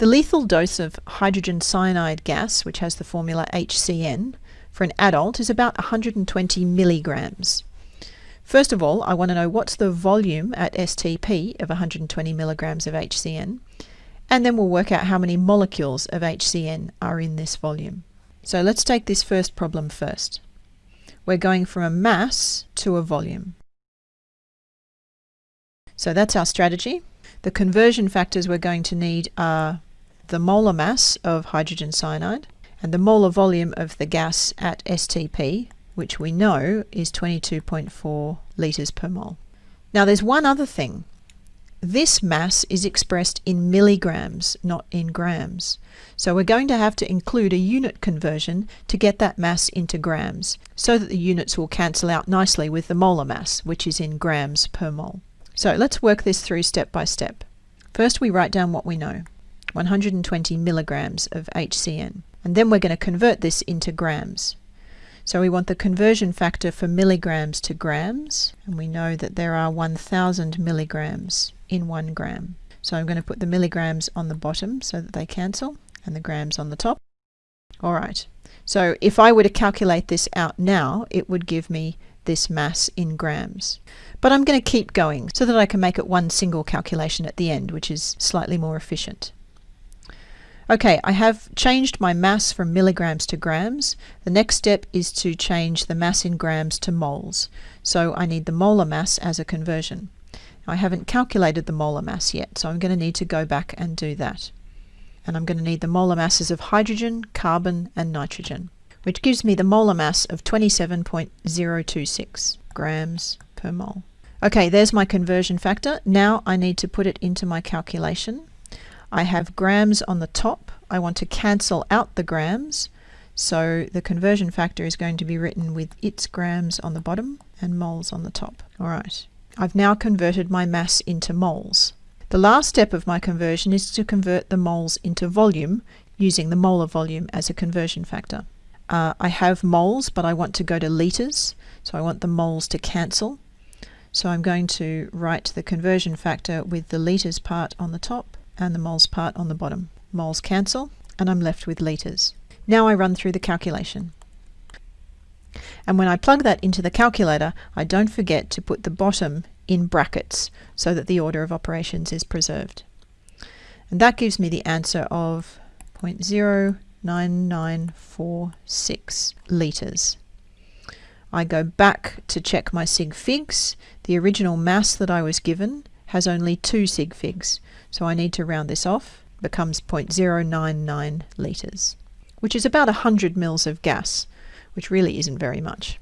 The lethal dose of hydrogen cyanide gas, which has the formula HCN, for an adult is about 120 milligrams. First of all, I want to know what's the volume at STP of 120 milligrams of HCN, and then we'll work out how many molecules of HCN are in this volume. So let's take this first problem first. We're going from a mass to a volume. So that's our strategy. The conversion factors we're going to need are the molar mass of hydrogen cyanide and the molar volume of the gas at STP, which we know is 22.4 litres per mole. Now there's one other thing. This mass is expressed in milligrams, not in grams. So we're going to have to include a unit conversion to get that mass into grams, so that the units will cancel out nicely with the molar mass, which is in grams per mole. So let's work this through step by step. First we write down what we know, 120 milligrams of HCN. And then we're going to convert this into grams. So we want the conversion factor for milligrams to grams, and we know that there are 1000 milligrams in one gram. So I'm going to put the milligrams on the bottom so that they cancel, and the grams on the top. All right, so if I were to calculate this out now, it would give me this mass in grams. But I'm going to keep going so that I can make it one single calculation at the end, which is slightly more efficient. Okay, I have changed my mass from milligrams to grams. The next step is to change the mass in grams to moles. So I need the molar mass as a conversion. I haven't calculated the molar mass yet, so I'm going to need to go back and do that. And I'm going to need the molar masses of hydrogen, carbon and nitrogen, which gives me the molar mass of 27.026 grams per mole. Okay, there's my conversion factor. Now I need to put it into my calculation. I have grams on the top. I want to cancel out the grams. So the conversion factor is going to be written with its grams on the bottom and moles on the top. All right. I've now converted my mass into moles. The last step of my conversion is to convert the moles into volume using the molar volume as a conversion factor. Uh, I have moles, but I want to go to litres, so I want the moles to cancel. So I'm going to write the conversion factor with the litres part on the top and the moles part on the bottom. Moles cancel and I'm left with litres. Now I run through the calculation. And when I plug that into the calculator, I don't forget to put the bottom in brackets so that the order of operations is preserved. And that gives me the answer of 0.09946 litres. I go back to check my sig figs. The original mass that I was given has only two sig figs, so I need to round this off, becomes 0.099 litres, which is about 100 mils of gas, which really isn't very much.